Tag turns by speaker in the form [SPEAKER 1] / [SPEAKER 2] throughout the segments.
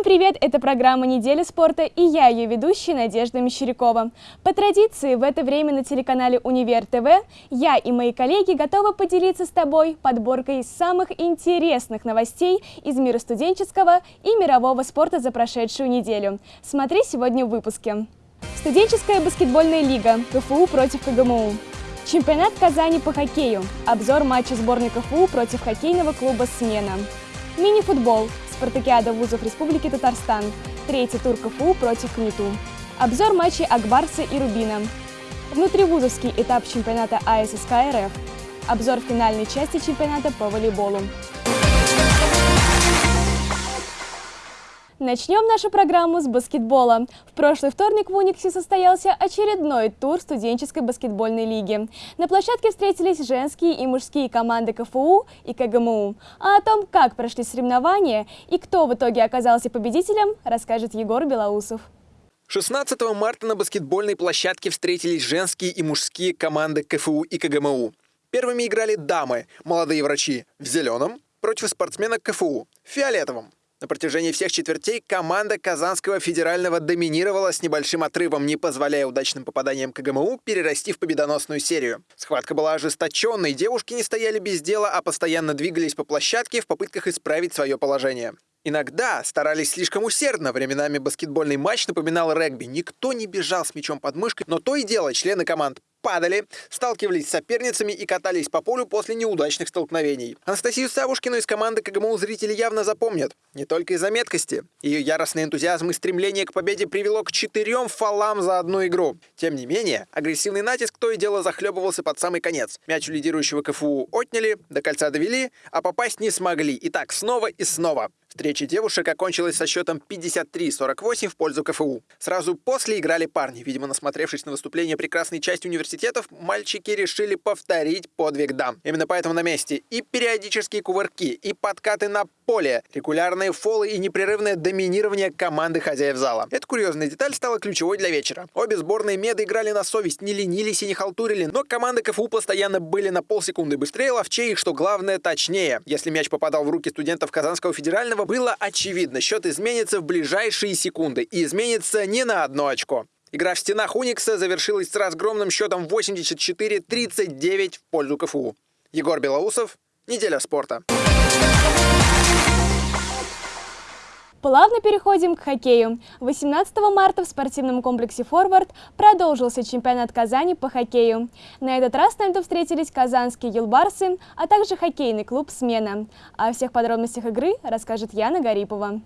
[SPEAKER 1] Всем привет! Это программа «Неделя спорта» и я, ее ведущая Надежда Мещерякова. По традиции, в это время на телеканале «Универ ТВ» я и мои коллеги готовы поделиться с тобой подборкой самых интересных новостей из мира студенческого и мирового спорта за прошедшую неделю. Смотри сегодня в выпуске. Студенческая баскетбольная лига КФУ против КГМУ. Чемпионат Казани по хоккею. Обзор матча сборной КФУ против хоккейного клуба «Смена». Мини-футбол. Спартакиада вузов Республики Татарстан. Третий тур КФУ против КНИТУ. Обзор матчей Акбарса и Рубина. Внутривузовский этап чемпионата АССК РФ. Обзор финальной части чемпионата по волейболу. Начнем нашу программу с баскетбола. В прошлый вторник в Униксе состоялся очередной тур студенческой баскетбольной лиги. На площадке встретились женские и мужские команды КФУ и КГМУ. А о том, как прошли соревнования и кто в итоге оказался победителем, расскажет Егор Белоусов.
[SPEAKER 2] 16 марта на баскетбольной площадке встретились женские и мужские команды КФУ и КГМУ. Первыми играли дамы, молодые врачи, в зеленом, против спортсмена КФУ, в фиолетовом. На протяжении всех четвертей команда Казанского федерального доминировала с небольшим отрывом, не позволяя удачным попаданиям КГМУ перерасти в победоносную серию. Схватка была ожесточенной, девушки не стояли без дела, а постоянно двигались по площадке в попытках исправить свое положение. Иногда старались слишком усердно, временами баскетбольный матч напоминал регби. Никто не бежал с мячом под мышкой, но то и дело члены команд падали, сталкивались с соперницами и катались по полю после неудачных столкновений. Анастасию Савушкину из команды КГМУ зрители явно запомнят. Не только из-за меткости. Ее яростный энтузиазм и стремление к победе привело к четырем фолам за одну игру. Тем не менее, агрессивный натиск то и дело захлебывался под самый конец. Мяч у лидирующего КФУ отняли, до кольца довели, а попасть не смогли. И так снова и снова. Встреча девушек окончилась со счетом 53-48 в пользу КФУ. Сразу после играли парни. Видимо, насмотревшись на выступление прекрасной части университетов, мальчики решили повторить подвиг дам. Именно поэтому на месте и периодические кувырки, и подкаты на поле, регулярные фолы и непрерывное доминирование команды хозяев зала. Эта курьезная деталь стала ключевой для вечера. Обе сборные меды играли на совесть, не ленились и не халтурили, но команды КФУ постоянно были на полсекунды быстрее, ловчее что главное, точнее. Если мяч попадал в руки студентов Казанского федерального, этого было очевидно. Счет изменится в ближайшие секунды. И изменится не на одно очко. Игра в стенах Уникса завершилась с разгромным счетом 84-39 в пользу КФУ. Егор Белоусов, Неделя спорта.
[SPEAKER 1] Плавно переходим к хоккею. 18 марта в спортивном комплексе «Форвард» продолжился чемпионат Казани по хоккею. На этот раз на льду встретились казанские «Юлбарсы», а также хоккейный клуб «Смена». О всех подробностях игры расскажет Яна Гарипова.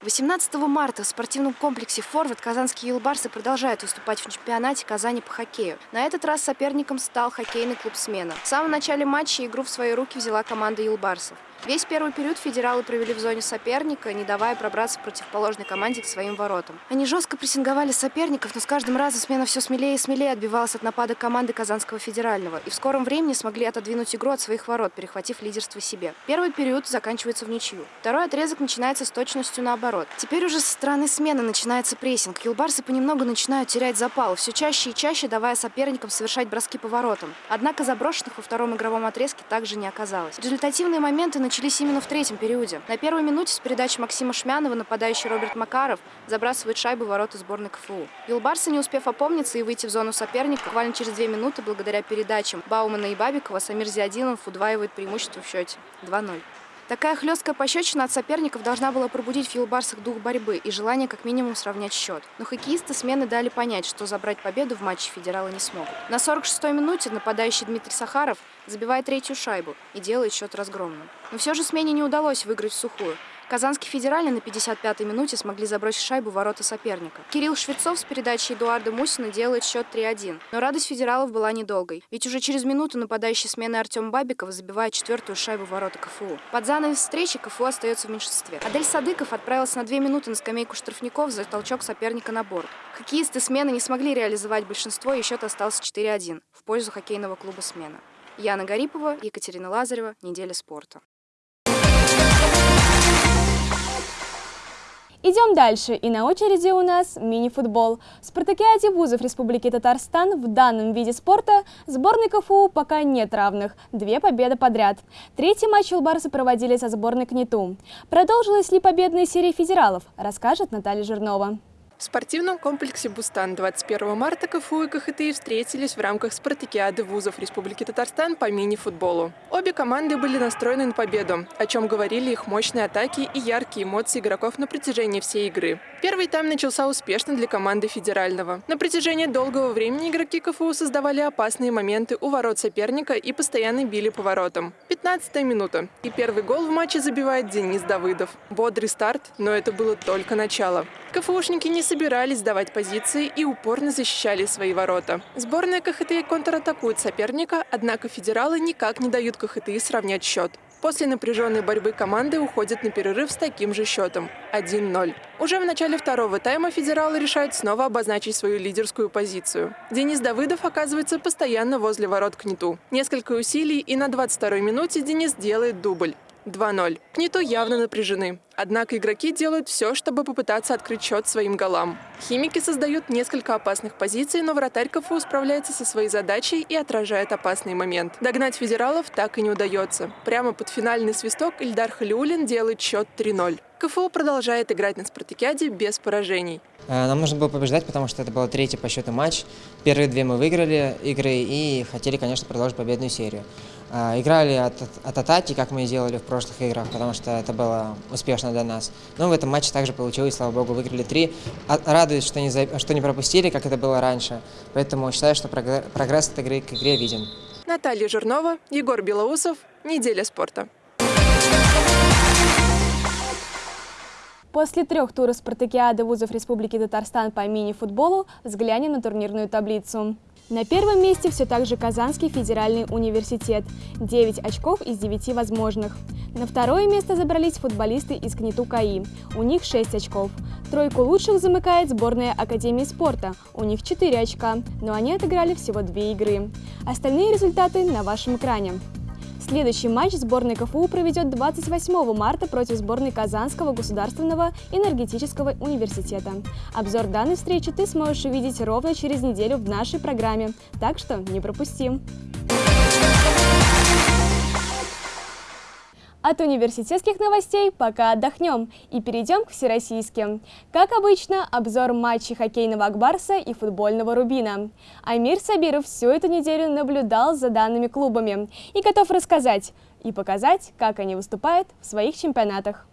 [SPEAKER 3] 18 марта в спортивном комплексе «Форвард» казанские «Юлбарсы» продолжают выступать в чемпионате Казани по хоккею. На этот раз соперником стал хоккейный клуб «Смена». В самом начале матча игру в свои руки взяла команда «Юлбарсов». Весь первый период федералы провели в зоне соперника, не давая пробраться противоположной команде к своим воротам. Они жестко прессинговали соперников, но с каждым разом смена все смелее и смелее отбивалась от напада команды Казанского федерального и в скором времени смогли отодвинуть игру от своих ворот, перехватив лидерство себе. Первый период заканчивается в ничью. Второй отрезок начинается с точностью наоборот. Теперь уже со стороны смены начинается прессинг. Юлбарсы понемногу начинают терять запал, все чаще и чаще давая соперникам совершать броски по воротам. Однако заброшенных во втором игровом отрезке также не оказалось. Результативные моменты начинаются начались именно в третьем периоде. На первой минуте с передачи Максима Шмянова нападающий Роберт Макаров забрасывает шайбу в ворота сборной КФУ. Юлбарсы, не успев опомниться и выйти в зону соперника, буквально через две минуты, благодаря передачам Баумана и Бабикова, Самир Зиадинов удваивает преимущество в счете 2-0. Такая хлесткая пощечина от соперников должна была пробудить в Юлбарсах дух борьбы и желание как минимум сравнять счет. Но хоккеисты смены дали понять, что забрать победу в матче федералы не смогут. На 46-й минуте нападающий Дмитрий Сахаров забивает третью шайбу и делает счет разгромным. Но все же смене не удалось выиграть в сухую. Казанский федеральный на 55-й минуте смогли забросить шайбу в ворота соперника. Кирилл Швецов с передачей Эдуарда Мусина делает счет 3-1. Но радость федералов была недолгой. Ведь уже через минуту нападающий смены Артем Бабиков забивает четвертую шайбу в ворота КФУ. Под занавес встречи КФУ остается в меньшинстве. Адель Садыков отправился на две минуты на скамейку штрафников за толчок соперника на борт. Хоккеисты смены не смогли реализовать большинство, и счет остался 4-1 в пользу хоккейного клуба «Смена». Яна Гарипова, Екатерина Лазарева. Неделя спорта.
[SPEAKER 1] Идем дальше, и на очереди у нас мини-футбол. В спартакиаде вузов Республики Татарстан в данном виде спорта сборной КФУ пока нет равных. Две победы подряд. Третий матч Улбарсы проводили со сборной КНИТУ. Продолжилась ли победная серия федералов, расскажет Наталья Жирнова.
[SPEAKER 4] В спортивном комплексе «Бустан» 21 марта КФУ и КХТИ встретились в рамках спартакиады вузов Республики Татарстан по мини-футболу. Обе команды были настроены на победу, о чем говорили их мощные атаки и яркие эмоции игроков на протяжении всей игры. Первый тайм начался успешно для команды федерального. На протяжении долгого времени игроки КФУ создавали опасные моменты у ворот соперника и постоянно били по воротам. 15 минута. И первый гол в матче забивает Денис Давыдов. Бодрый старт, но это было только начало. КФУшники не собирались сдавать позиции и упорно защищали свои ворота. Сборная КХТИ контратакует соперника, однако федералы никак не дают КХТИ сравнять счет. После напряженной борьбы команды уходят на перерыв с таким же счетом – 1-0. Уже в начале второго тайма федералы решают снова обозначить свою лидерскую позицию. Денис Давыдов оказывается постоянно возле ворот Кнету. Несколько усилий, и на 22-й минуте Денис делает дубль. 2-0. Кнету явно напряжены. Однако игроки делают все, чтобы попытаться открыть счет своим голам. Химики создают несколько опасных позиций, но вратарь КФУ справляется со своей задачей и отражает опасный момент. Догнать федералов так и не удается. Прямо под финальный свисток Ильдар Халиулин делает счет 3-0. КФУ продолжает играть на спартакиаде без поражений.
[SPEAKER 5] Э, нам нужно было побеждать, потому что это был третий по счету матч. Первые две мы выиграли игры и хотели, конечно, продолжить победную серию. Э, играли от, от атаки, как мы и делали в прошлых играх, потому что это было успешно для нас. Но в этом матче также получилось, слава богу, выиграли три. А, радует, что не, что не пропустили, как это было раньше. Поэтому считаю, что прогресс от игры к игре виден.
[SPEAKER 4] Наталья Жирнова, Егор Белоусов. Неделя спорта.
[SPEAKER 1] После трех туров спартакиады вузов Республики Татарстан по мини-футболу взглянем на турнирную таблицу. На первом месте все так же Казанский федеральный университет – 9 очков из 9 возможных. На второе место забрались футболисты из КНИТУ КАИ, у них 6 очков. Тройку лучших замыкает сборная Академии спорта, у них 4 очка, но они отыграли всего 2 игры. Остальные результаты на вашем экране. Следующий матч сборной КФУ проведет 28 марта против сборной Казанского государственного энергетического университета. Обзор данной встречи ты сможешь увидеть ровно через неделю в нашей программе, так что не пропусти! От университетских новостей пока отдохнем и перейдем к всероссийским. Как обычно, обзор матчей хоккейного Акбарса и футбольного Рубина. Амир Сабиров всю эту неделю наблюдал за данными клубами и готов рассказать и показать, как они выступают в своих чемпионатах.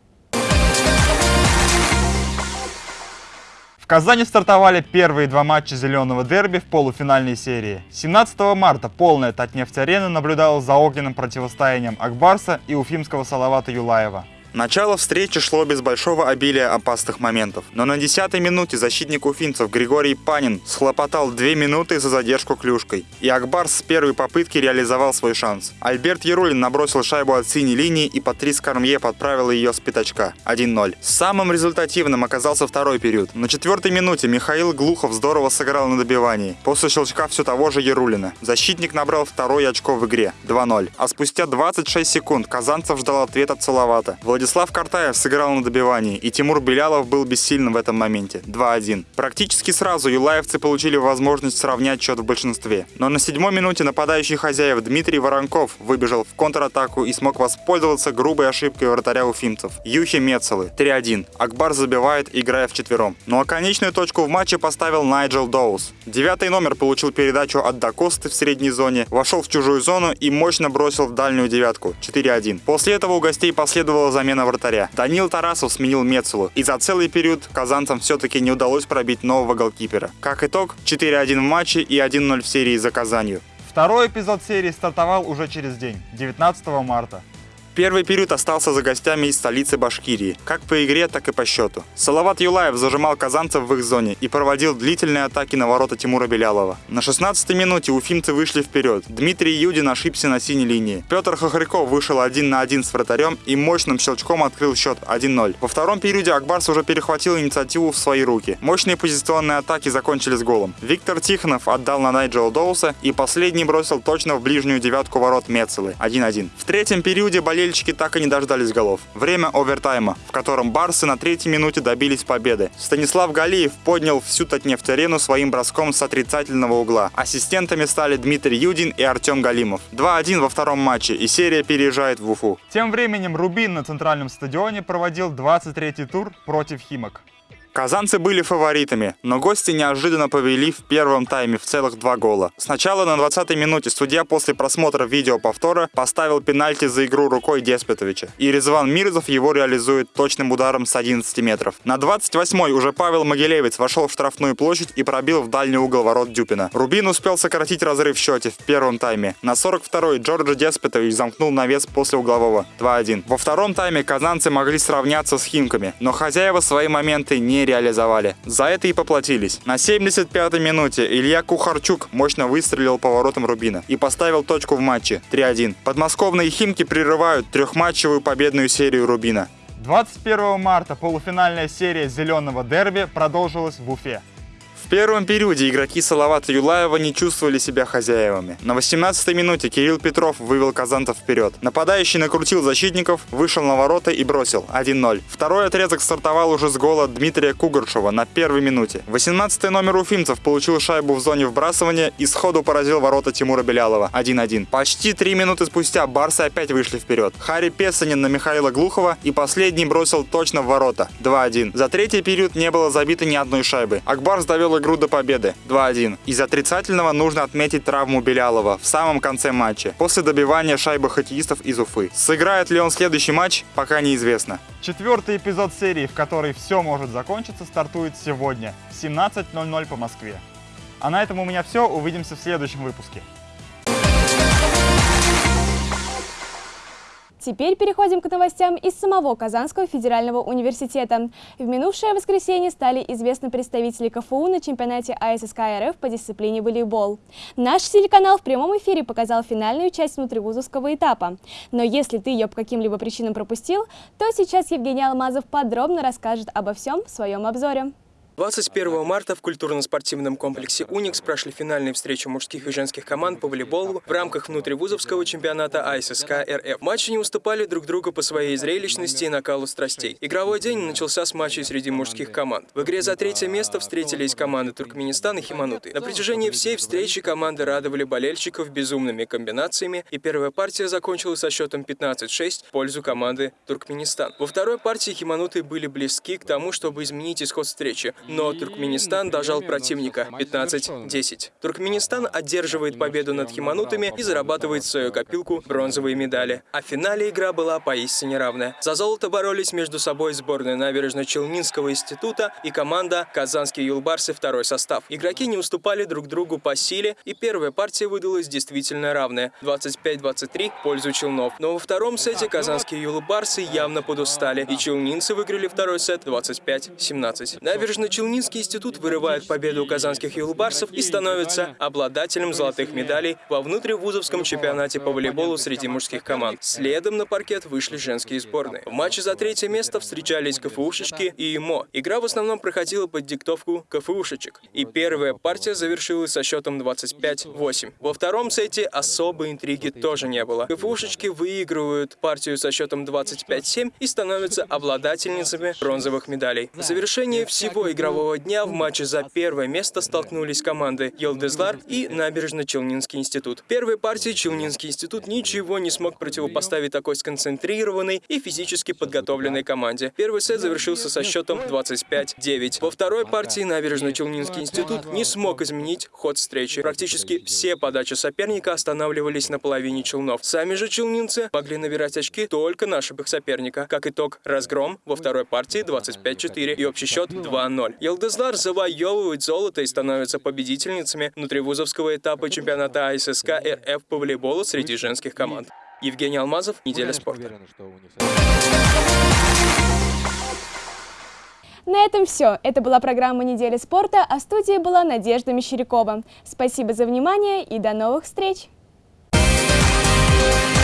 [SPEAKER 6] Казани стартовали первые два матча зеленого дерби в полуфинальной серии. 17 марта полная Татнефть-арена наблюдала за огненным противостоянием Акбарса и уфимского Салавата Юлаева.
[SPEAKER 7] Начало встречи шло без большого обилия опасных моментов. Но на 10-й минуте защитник уфинцев Григорий Панин схлопотал 2 минуты за задержку клюшкой. И Акбар с первой попытки реализовал свой шанс. Альберт Ярулин набросил шайбу от синей линии и Патрис Кармье подправил ее с пятачка. 1-0. Самым результативным оказался второй период. На четвертой минуте Михаил Глухов здорово сыграл на добивании. После щелчка все того же Ярулина. Защитник набрал второе очко в игре. 2-0. А спустя 26 секунд Казанцев ждал ответ от Салавата. Владислав Картаев сыграл на добивании, и Тимур Белялов был бессильным в этом моменте. 2-1. Практически сразу юлаевцы получили возможность сравнять счет в большинстве. Но на седьмой минуте нападающий хозяев Дмитрий Воронков выбежал в контратаку и смог воспользоваться грубой ошибкой вратаря уфимцев. Юхи Мецелы. 3-1. Акбар забивает, играя в четвером. Ну а конечную точку в матче поставил Найджел Доус. Девятый номер получил передачу от Дакосты в средней зоне, вошел в чужую зону и мощно бросил в дальнюю девятку. 4-1. После этого у гостей последовала замена замена вратаря. Данил Тарасов сменил Мецелу, и за целый период казанцам все-таки не удалось пробить нового голкипера. Как итог, 4-1 в матче и 1-0 в серии за Казанью.
[SPEAKER 6] Второй эпизод серии стартовал уже через день, 19 марта.
[SPEAKER 7] Первый период остался за гостями из столицы Башкирии, как по игре, так и по счету. Салават Юлаев зажимал казанцев в их зоне и проводил длительные атаки на ворота Тимура Белялова. На 16-й минуте уфимцы вышли вперед. Дмитрий Юдин ошибся на синей линии. Петр Хохряков вышел один на один с вратарем и мощным щелчком открыл счет 1-0. Во втором периоде Акбарс уже перехватил инициативу в свои руки. Мощные позиционные атаки закончились голом. Виктор Тихонов отдал на Найджела Доуса и последний бросил точно в ближнюю девятку ворот Мецелы 1-1. В третьем периоде болельщики болельщики так и не дождались голов. Время овертайма, в котором барсы на третьей минуте добились победы. Станислав Галиев поднял всю Татнефть-арену своим броском с отрицательного угла. Ассистентами стали Дмитрий Юдин и Артем Галимов. 2-1 во втором матче, и серия переезжает в Уфу.
[SPEAKER 6] Тем временем Рубин на центральном стадионе проводил 23-й тур против Химок.
[SPEAKER 7] Казанцы были фаворитами, но гости неожиданно повели в первом тайме в целых два гола. Сначала на 20-й минуте судья после просмотра видео повтора поставил пенальти за игру рукой Деспетовича. И Резван Мирзов его реализует точным ударом с 11 метров. На 28-й уже Павел Могилевец вошел в штрафную площадь и пробил в дальний угол ворот Дюпина. Рубин успел сократить разрыв в счете в первом тайме. На 42-й Джорджи Деспетович замкнул навес после углового 2-1. Во втором тайме казанцы могли сравняться с Химками, но хозяева свои моменты не реализовали. За это и поплатились. На 75-й минуте Илья Кухарчук мощно выстрелил поворотом Рубина и поставил точку в матче 3-1. Подмосковные Химки прерывают трехматчевую победную серию Рубина.
[SPEAKER 6] 21 марта полуфинальная серия «Зеленого дерби» продолжилась в Уфе.
[SPEAKER 7] Первом периоде игроки Салавата Юлаева не чувствовали себя хозяевами. На 18-й минуте Кирилл Петров вывел казантов вперед. Нападающий накрутил защитников, вышел на ворота и бросил 1-0. Второй отрезок стартовал уже с гола Дмитрия Кугаршева на первой минуте. 18-й номер уфимцев получил шайбу в зоне вбрасывания и сходу поразил ворота Тимура Белялова 1-1. Почти три минуты спустя барсы опять вышли вперед. Харри Песанин на Михаила Глухова и последний бросил точно в ворота 2-1. За третий период не было забито ни одной шайбы. Акбарс довел игру до победы 2-1. Из отрицательного нужно отметить травму Белялова в самом конце матча, после добивания шайбы хоккеистов из Уфы. Сыграет ли он следующий матч, пока неизвестно.
[SPEAKER 6] Четвертый эпизод серии, в которой все может закончиться, стартует сегодня в 17.00 по Москве. А на этом у меня все. Увидимся в следующем выпуске.
[SPEAKER 1] Теперь переходим к новостям из самого Казанского федерального университета. В минувшее воскресенье стали известны представители КФУ на чемпионате АССК РФ по дисциплине волейбол. Наш телеканал в прямом эфире показал финальную часть внутривузовского этапа. Но если ты ее по каким-либо причинам пропустил, то сейчас Евгений Алмазов подробно расскажет обо всем в своем обзоре.
[SPEAKER 8] 21 марта в культурно-спортивном комплексе «Уникс» прошли финальные встречи мужских и женских команд по волейболу в рамках внутривузовского чемпионата АССК РФ. Матчи не уступали друг другу по своей зрелищности и накалу страстей. Игровой день начался с матчей среди мужских команд. В игре за третье место встретились команды Туркменистан и Химануты. На протяжении всей встречи команды радовали болельщиков безумными комбинациями, и первая партия закончилась со счетом 15-6 в пользу команды Туркменистан. Во второй партии Химануты были близки к тому, чтобы изменить исход встречи, но Туркменистан дожал противника 15-10. Туркменистан одерживает победу над Химанутами и зарабатывает в свою копилку бронзовые медали. А в финале игра была поистине равная. За золото боролись между собой сборная Набережно-Челнинского института и команда Казанские Юлбарсы второй состав. Игроки не уступали друг другу по силе, и первая партия выдалась действительно равная 25-23 в пользу Челнов. Но во втором сете Казанские Юлбарсы явно подустали, и челнинцы выиграли второй сет 25-17. Набережно Челнинский институт вырывает победу казанских юлбарсов и становится обладателем золотых медалей во внутривузовском чемпионате по волейболу среди мужских команд. Следом на паркет вышли женские сборные. В матче за третье место встречались КФУшечки и ИМО. Игра в основном проходила под диктовку КФУшечек. И первая партия завершилась со счетом 25-8. Во втором сете особой интриги тоже не было. КФУшечки выигрывают партию со счетом 25-7 и становятся обладательницами бронзовых медалей. В завершении всего игры игрового дня в матче за первое место столкнулись команды Елдезлар и Набережно-Челнинский институт. В первой партии Челнинский институт ничего не смог противопоставить такой сконцентрированной и физически подготовленной команде. Первый сет завершился со счетом 25-9. Во второй партии Набережно-Челнинский институт не смог изменить ход встречи. Практически все подачи соперника останавливались на половине челнов. Сами же челнинцы могли набирать очки только на соперника. Как итог, разгром во второй партии 25-4 и общий счет 2-0 ноль. Елдызлар завоевывает золото и становится победительницами внутривузовского этапа чемпионата АССК РФ по волейболу среди женских команд. Евгений Алмазов, «Неделя спорта».
[SPEAKER 1] На этом все. Это была программа «Неделя спорта», а в студии была Надежда Мещерякова. Спасибо за внимание и до новых встреч! Thank you.